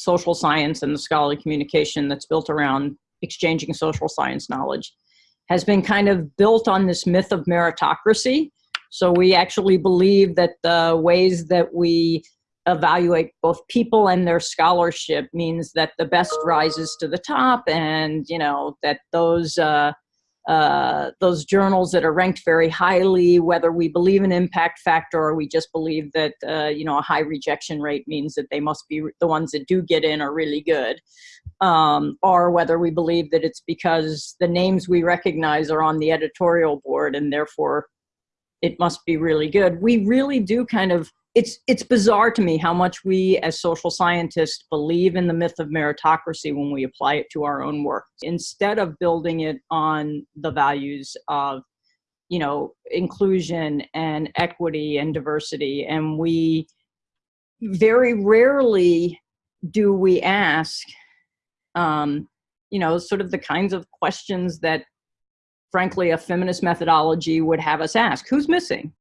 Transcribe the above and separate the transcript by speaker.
Speaker 1: social science and the scholarly communication that's built around exchanging social science knowledge has been kind of built on this myth of meritocracy. So we actually believe that the ways that we evaluate both people and their scholarship means that the best rises to the top and you know that those uh, uh, those journals that are ranked very highly, whether we believe in impact factor or we just believe that, uh, you know, a high rejection rate means that they must be the ones that do get in are really good. Um, or whether we believe that it's because the names we recognize are on the editorial board and therefore it must be really good. We really do kind of it's it's bizarre to me how much we as social scientists believe in the myth of meritocracy when we apply it to our own work. Instead of building it on the values of you know inclusion and equity and diversity and we very rarely do we ask um, you know sort of the kinds of questions that frankly a feminist methodology would have us ask. Who's missing